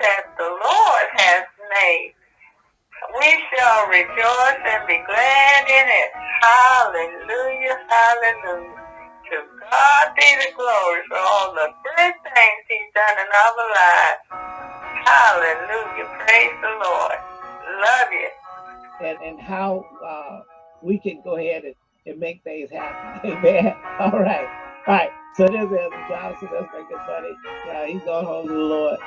that the Lord has made. We shall rejoice and be glad in it. Hallelujah, hallelujah. To God be the glory for all the good things he's done in our lives. Hallelujah, praise the Lord. Love you. And, and how uh, we can go ahead and, and make things happen. Amen. All right. All right. So there's Elder Johnson. That's making funny. Yeah, he's going home to the Lord.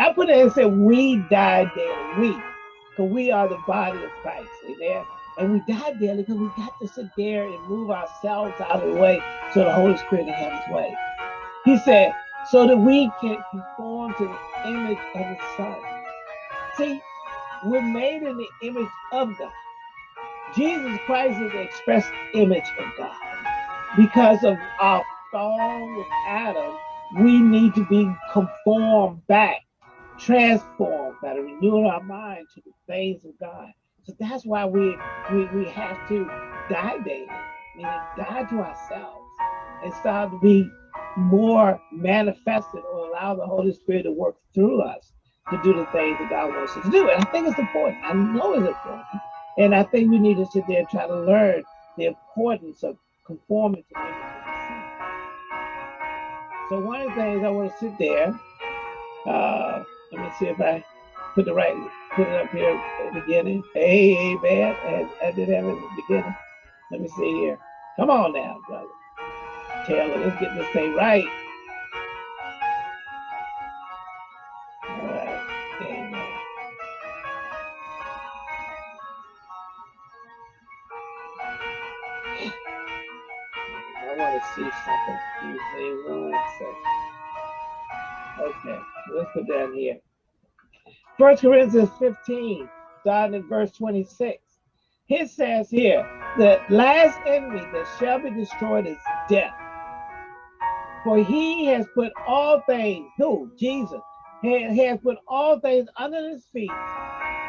I put it and said, we die daily. We. Because we are the body of Christ. Amen. And we die daily because we got to sit there and move ourselves out of the way so the Holy Spirit can have his way. He said, so that we can conform to the image of the Son. See, we're made in the image of God. Jesus Christ is the express image of God. Because of our fall with Adam, we need to be conformed back, transformed by the renewing our mind to the things of God. So that's why we we, we have to die daily, meaning die to ourselves and start to be more manifested or allow the Holy Spirit to work through us to do the things that God wants us to do. And I think it's important. I know it's important. And I think we need to sit there and try to learn the importance of conforming to the. So one of the things I want to sit there, uh, let me see if I put the right, put it up here at the beginning. Hey, man, I, I did have it at the beginning. Let me see here. Come on now, brother. Taylor, let's get this thing right. All right. I want to see something. Excuse me one second. Okay, let's put down here. First Corinthians 15, starting at verse 26. It says here, the last enemy that shall be destroyed is death. For he has put all things, who? Jesus, has put all things under his feet.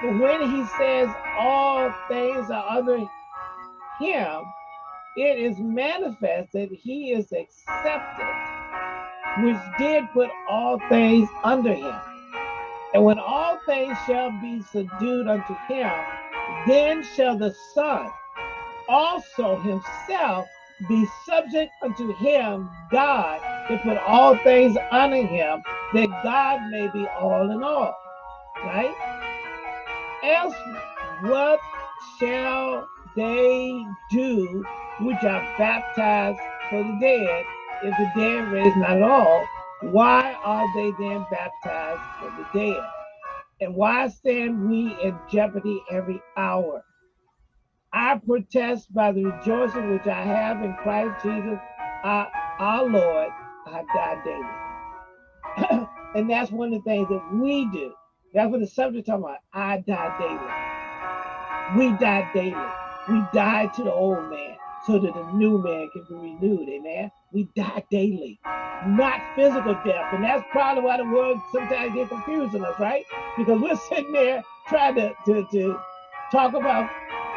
But when he says all things are under him, it is manifest that he is accepted, which did put all things under him. And when all things shall be subdued unto him, then shall the Son also himself be subject unto him, God, to put all things under him, that God may be all in all. Right? Else, what shall they do which are baptized for the dead, if the dead raise not at all? Why are they then baptized for the dead? And why stand we in jeopardy every hour? I protest by the rejoicing which I have in Christ Jesus, our, our Lord, I die daily. and that's one of the things that we do. That's what the subject talking about. I die daily. We die daily. We die to the old man so that the new man can be renewed. Amen. We die daily, not physical death. And that's probably why the word sometimes get confusing us, right? Because we're sitting there trying to, to, to talk about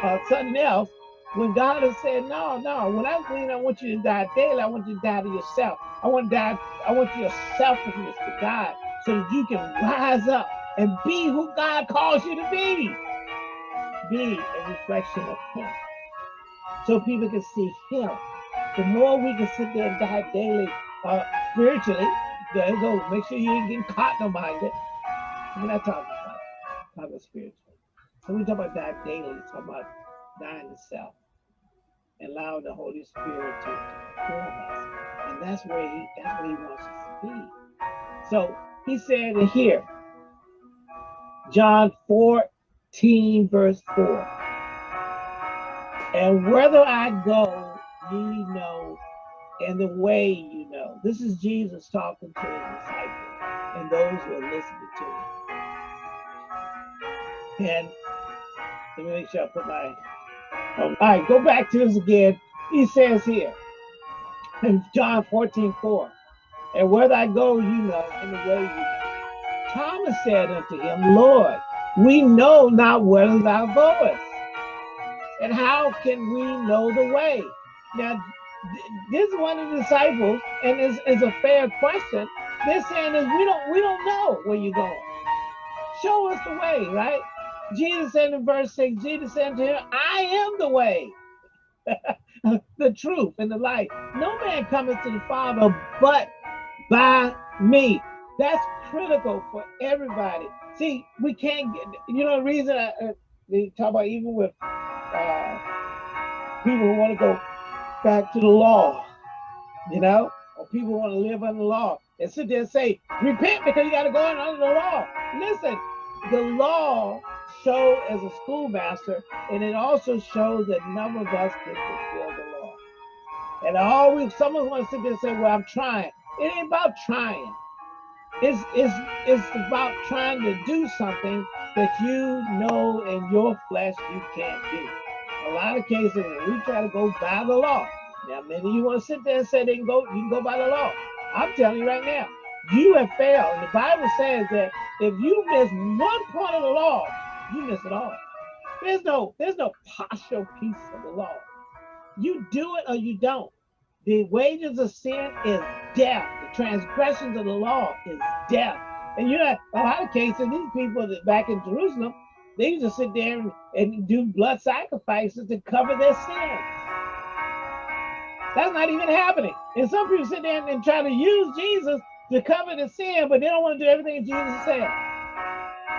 uh, something else when God has said, no, no, when I'm clean, I want you to die daily. I want you to die to yourself. I want to die, I want your selfishness to die so that you can rise up and be who God calls you to be. Be a reflection of him. So people can see him. The more we can sit there and die daily uh, spiritually, there you go. Make sure you ain't getting caught no mind it. We're not talking about, talking about spiritually. So we talk about die daily, we talk about dying to self and allowing the Holy Spirit to, form us. And that's where he that's where he wants us to be. So he said here, John 14, verse 4. And whether I go, ye know, and the way you know. This is Jesus talking to his disciples and those who are listening to him. And let me make sure I put my um, all right, go back to this again. He says here in John 14, 4, and where I go, you know, and the way you know. Thomas said unto him, Lord, we know not where thou goest, and how can we know the way? Now, this is one of the disciples, and is is a fair question. They're saying is we don't we don't know where you're going. Show us the way, right? Jesus said in verse 6, Jesus said to him, I am the way, the truth, and the life. No man cometh to the Father but by me. That's critical for everybody. See, we can't get, you know, the reason I, uh, they talk about even with uh, people who want to go back to the law, you know, or people want to live under the law and sit there and say, repent because you got to go under the law. Listen, the law show as a schoolmaster, and it also shows that none of us can fulfill the law. And always, someone wants to sit there and say, well, I'm trying. It ain't about trying. It's, it's, it's about trying to do something that you know in your flesh you can't do. A lot of cases, we try to go by the law. Now, many you want to sit there and say they can go, you can go by the law. I'm telling you right now, you have failed. And the Bible says that if you miss one point of the law, you miss it all. There's no, there's no partial piece of the law. You do it or you don't. The wages of sin is death. Transgressions of the law is death. And you know, a lot of cases, these people that back in Jerusalem, they used to sit there and, and do blood sacrifices to cover their sins. That's not even happening. And some people sit there and, and try to use Jesus to cover the sin, but they don't want to do everything Jesus said.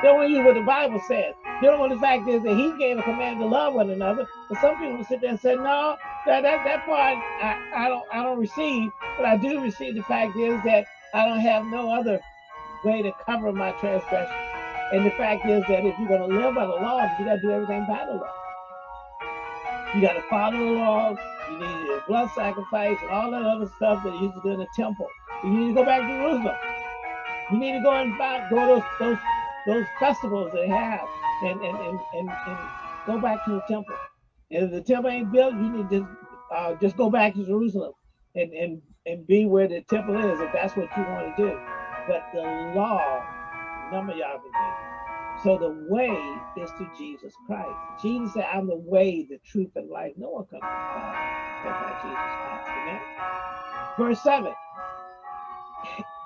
They don't want to use what the Bible says. They don't want the fact is that he gave a command to love one another. But some people sit there and say, no, that that, that part I, I don't I don't receive, but I do receive the fact is that I don't have no other way to cover my transgression. And the fact is that if you're going to live by the law, you got to do everything by the law. You got to follow the laws. You need a blood sacrifice and all that other stuff that you used to do in the temple. You need to go back to Jerusalem. You need to go and find, go to those, those those festivals they have and and, and, and, and go back to the temple. And if the temple ain't built, you need to uh, just go back to Jerusalem and, and, and be where the temple is if that's what you want to do. But the law, of y'all. So the way is to Jesus Christ. Jesus said, I'm the way, the truth, and life. No one comes to Father but by Jesus Christ. Amen. Verse 7.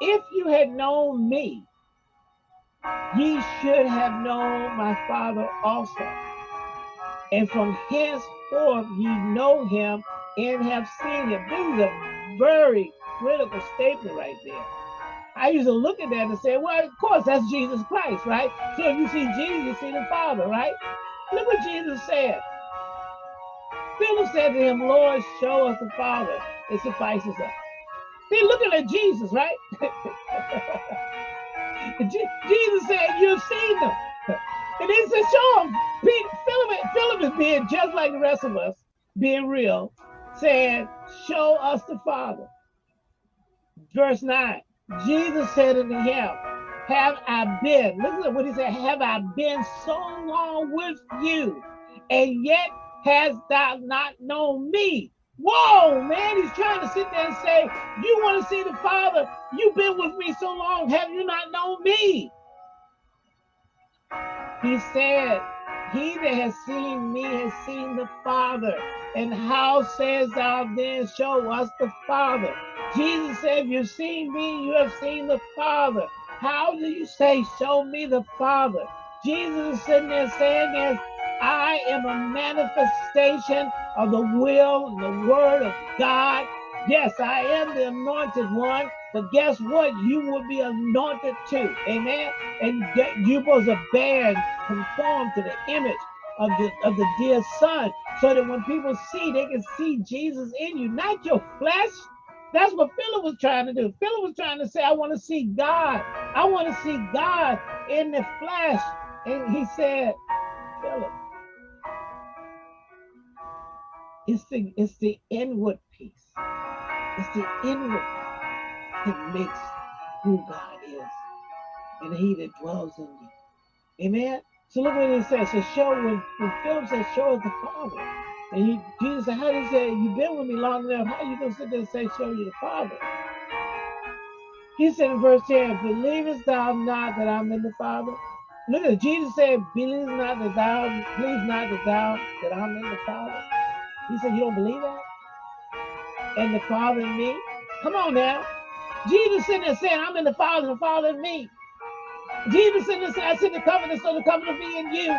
If you had known me, ye should have known my Father also. And from henceforth ye know him and have seen him. This is a very critical statement right there. I used to look at that and say, well, of course, that's Jesus Christ, right? So if you see Jesus, you see the Father, right? Look what Jesus said. Philip said to him, Lord, show us the Father. It suffices us. They're looking at Jesus, right? Jesus said, You've seen them. And he said, Show them. Philip, Philip is being just like the rest of us, being real, saying, Show us the Father. Verse 9 Jesus said unto him, Have I been, listen to what he said, Have I been so long with you, and yet hast thou not known me? Whoa, man, he's trying to sit there and say, You want to see the Father? You've been with me so long. Have you not known me? He said, He that has seen me has seen the Father. And how says thou then, Show us the Father? Jesus said, If you've seen me, you have seen the Father. How do you say, Show me the Father? Jesus is sitting there saying this I am a manifestation of the will and the word of God. Yes, I am the anointed one, but guess what? You will be anointed too. Amen. And you're supposed to bear conform to the image of the of the dear son, so that when people see, they can see Jesus in you, not your flesh. That's what Philip was trying to do. Philip was trying to say, I want to see God. I want to see God in the flesh. And he said, Philip, it's the it's the inward peace. It's the inward that makes who God is and he that dwells in you. Amen. So look what it says. So show when, when Philip says, show us the Father. And he, Jesus said, how did he say, you've been with me long enough. How you gonna sit there and say, show you the Father? He said in verse 10, believest thou not that I'm in the Father? Look at it. Jesus said, believe not that thou, believe not that thou, that I'm in the Father. He said, You don't believe that? And the Father in me? Come on now. Jesus sitting there saying, I'm in the Father, the Father in me. Jesus in the I said the covenant, so the covenant be in you.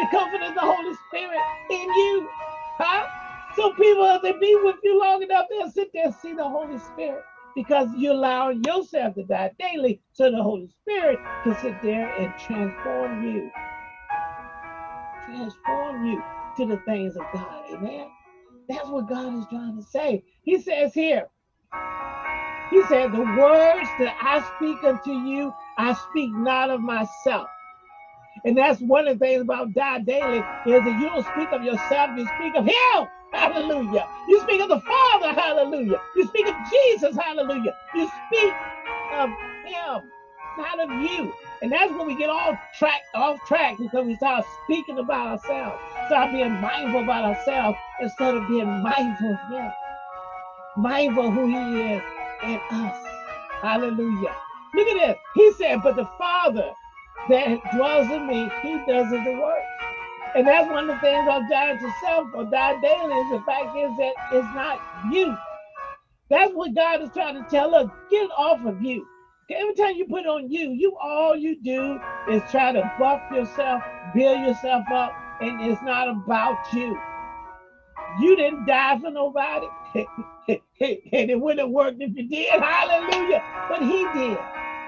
The covenant of the Holy Spirit in you. Huh? So people, if they be with you long enough, they'll sit there and see the Holy Spirit because you allow yourself to die daily so the Holy Spirit can sit there and transform you. Transform you to the things of God. Amen. That's what God is trying to say. He says here, He said, The words that I speak unto you, I speak not of myself. And that's one of the things about die daily is that you don't speak of yourself, you speak of Him. Hallelujah. You speak of the Father. Hallelujah. You speak of Jesus. Hallelujah. You speak of Him, not of you. And that's when we get all track off track because we start speaking about ourselves, start being mindful about ourselves instead of being mindful of Him, mindful who He is in us. Hallelujah. Look at this. He said, But the Father that dwells in me, He does the work. And that's one of the things of dying to self or die daily is the fact is that it's not you. That's what God is trying to tell us. Get off of you. Every time you put on you, you all you do is try to buff yourself, build yourself up, and it's not about you. You didn't die for nobody. and it wouldn't have worked if you did. Hallelujah. But he did.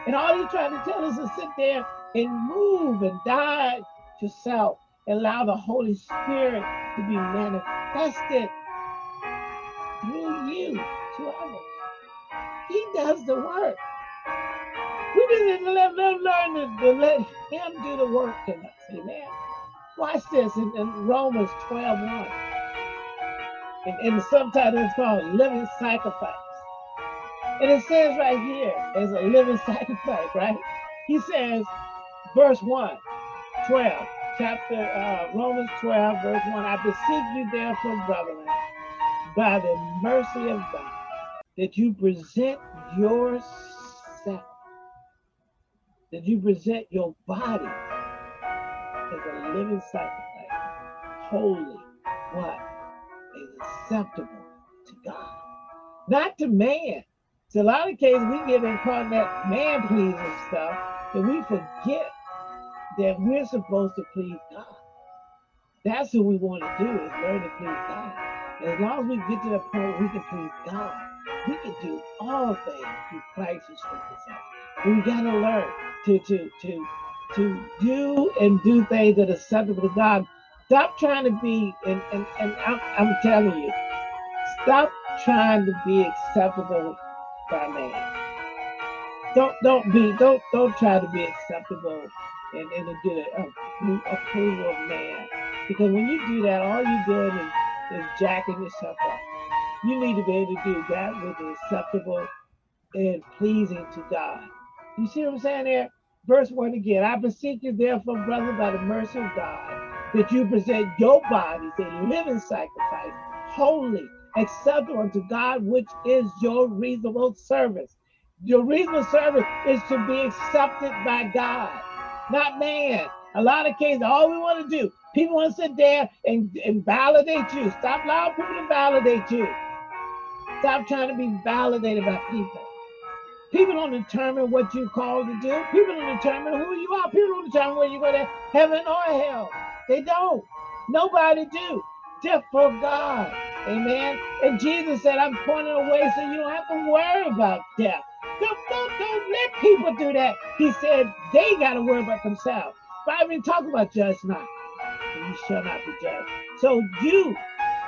And all he's trying to tell us is sit there and move and die to self allow the Holy Spirit to be manifested through you to others. He does the work. We just let them learn to, to, let him do the work in us. Amen. Watch this in, in Romans 12 1. And, and the subtitle is called Living Sacrifice. And it says right here, as a living sacrifice, right? He says, verse 1, 12 chapter uh, Romans 12, verse 1. I beseech you, therefore, brethren, by the mercy of God, that you present yourself, that you present your body as a living sacrifice, holy, what? Acceptable to God, not to man. So a lot of cases we get in caught that man pleasing stuff that we forget that we're supposed to please God. That's what we want to do is learn to please God. As long as we get to the point we can please God, we can do all things through Christ who strengthens us. We got to learn to to to to do and do things that are acceptable to God. Stop trying to be, and and, and I'm, I'm telling you, stop trying to be acceptable by man. Don't don't be don't don't try to be acceptable and, and to get a, approval of man. Because when you do that, all you're doing is, is jacking yourself up. You need to be able to do that is acceptable and pleasing to God. You see what I'm saying there? Verse 1 again. I beseech you, therefore, brother, by the mercy of God, that you present your bodies a living sacrifice, holy, acceptable unto God, which is your reasonable service. Your reasonable service is to be accepted by God not man. A lot of cases, all we want to do, people want to sit there and, and validate you. Stop allowing people to validate you. Stop trying to be validated by people. People don't determine what you're called to do. People don't determine who you are. People don't determine whether you go to heaven or hell. They don't. Nobody do. Just for God. Amen. And Jesus said, I'm pointing away so you don't have to worry about death. Don't, don't, don't let people do that. He said they got to worry about themselves. Bible didn't talk about judge not, you shall not be judged. So you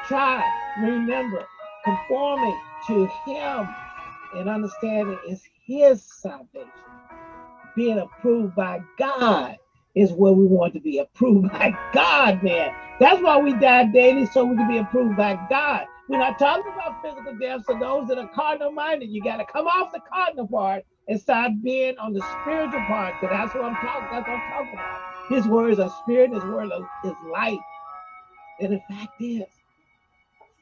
try, remember, conforming to him and understanding is his salvation. Being approved by God is where we want to be approved by God, man. That's why we die daily, so we can be approved by God. We're not talking about physical death. So those that are cardinal minded, you got to come off the cardinal part and start being on the spiritual part. Because that's what I'm talking. That's what I'm talking about. His words are spirit. His word is life. And the fact is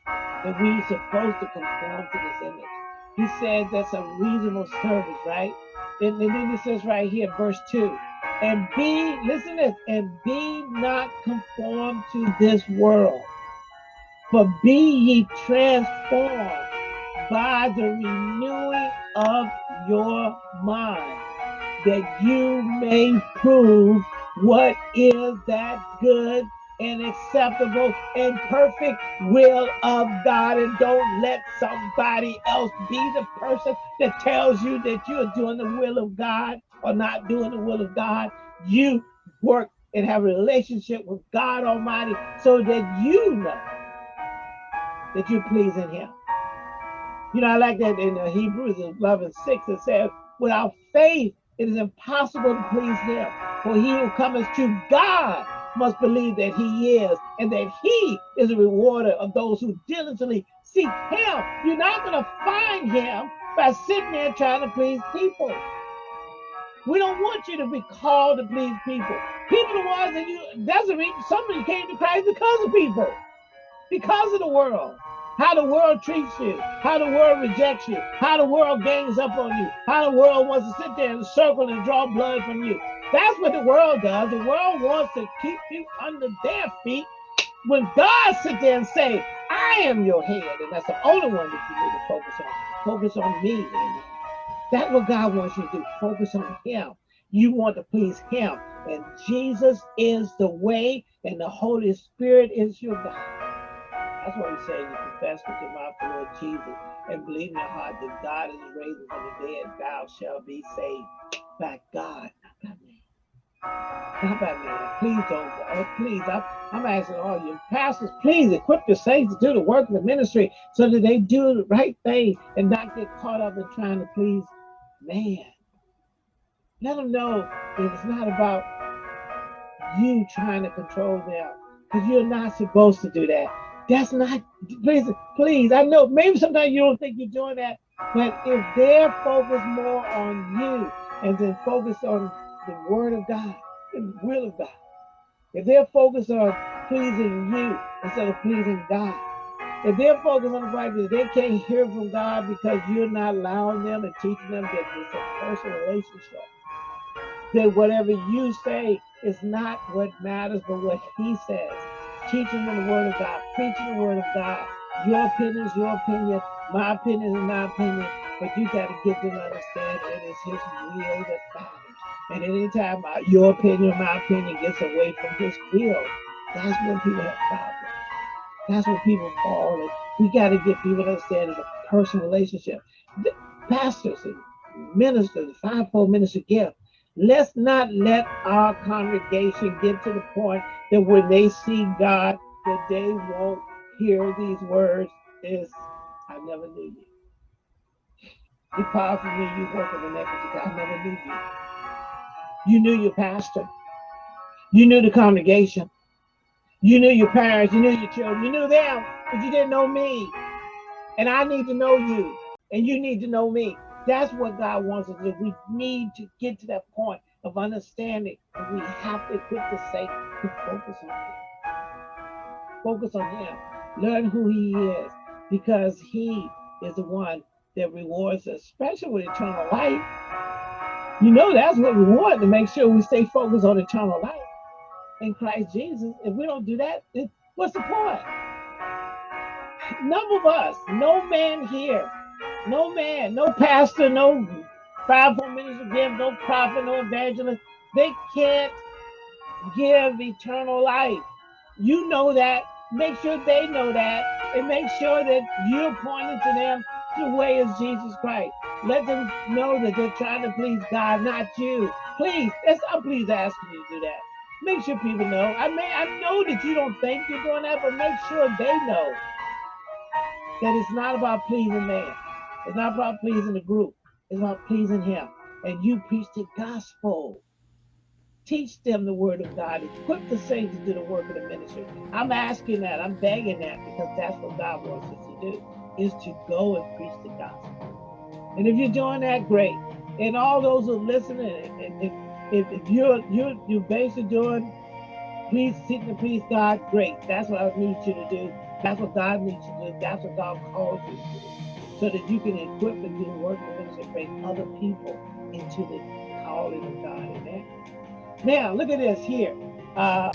that we're supposed to conform to this image. He said that's a reasonable service, right? And, and then he says right here, verse 2 and be, listen to this, and be not conformed to this world but be ye transformed by the renewing of your mind, that you may prove what is that good and acceptable and perfect will of God. And don't let somebody else be the person that tells you that you're doing the will of God or not doing the will of God. You work and have a relationship with God Almighty so that you know that you're pleasing Him. You know, I like that in uh, Hebrews 11 6, it says, without faith, it is impossible to please Him. For he who comes to God must believe that he is and that he is a rewarder of those who diligently seek him. You're not going to find him by sitting there trying to please people. We don't want you to be called to please people. People the ones that you, the reason somebody came to Christ because of people, because of the world. How the world treats you, how the world rejects you, how the world gangs up on you, how the world wants to sit there and circle and draw blood from you. That's what the world does. The world wants to keep you under their feet. When God sits there and say, I am your head, and that's the only one that you need to focus on. Focus on me. That's what God wants you to do. Focus on him. You want to please him. And Jesus is the way, and the Holy Spirit is your God. That's what we say. You confess with your mouth the Lord Jesus and believe in your heart that God is raising from the dead, thou shalt be saved by God, not by me. Not by me. Please don't. Oh, please, I'm, I'm asking all you pastors, please equip your saints to do the work of the ministry so that they do the right thing and not get caught up in trying to please man. Let them know that it's not about you trying to control them because you're not supposed to do that. That's not, please, please. I know maybe sometimes you don't think you're doing that, but if they're focused more on you and then focus on the word of God, the will of God, if they're focused on pleasing you instead of pleasing God, if they're focused on the that they can't hear from God because you're not allowing them and teaching them that it's a personal relationship, that whatever you say is not what matters, but what He says. Teaching them the Word of God, preaching the Word of God. Your opinion is your opinion, my opinion is my opinion, but you got to get them to understand it is His will that matters. And anytime your opinion, my opinion gets away from His will, that's when people have problems. That's when people fall. And we got to get people to understand it's a personal relationship. The pastors and ministers, fivefold ministry gift. Let's not let our congregation get to the point that when they see God, that they won't hear these words is, I never knew you. Depart from me, you work of iniquity. I never knew you. You knew your pastor. You knew the congregation. You knew your parents, you knew your children, you knew them, but you didn't know me. And I need to know you, and you need to know me. That's what God wants us to do. We need to get to that point of understanding, and we have to equip the saints to focus on Him. Focus on Him. Learn who He is, because He is the one that rewards us, especially with eternal life. You know, that's what we want to make sure we stay focused on eternal life in Christ Jesus. If we don't do that, what's the point? None of us, no man here, no man, no pastor, no fivefold minister give, no prophet, no evangelist, they can't give eternal life. You know that. Make sure they know that, and make sure that you're pointing to them the way is Jesus Christ. Let them know that they're trying to please God, not you. Please, I'm please asking you to do that. Make sure people know. I mean, I know that you don't think you're doing that, but make sure they know that it's not about pleasing man. It's not about pleasing the group. It's about pleasing him. And you preach the gospel. Teach them the word of God. Equip the saints to do the work of the ministry. I'm asking that. I'm begging that because that's what God wants us to do, is to go and preach the gospel. And if you're doing that, great. And all those who are listening, if, if, if you're you're you're basically doing please seek to please God, great. That's what I need you to do. That's what God needs you to do. That's what God calls you to do. So that you can equip and do the work of ministry, bring other people into the calling of God. Amen. Now look at this here. Uh,